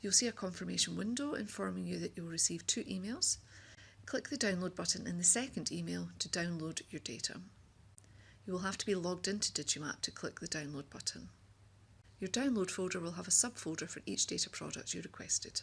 You'll see a confirmation window informing you that you'll receive two emails. Click the download button in the second email to download your data. You will have to be logged into Digimap to click the download button. Your download folder will have a subfolder for each data product you requested.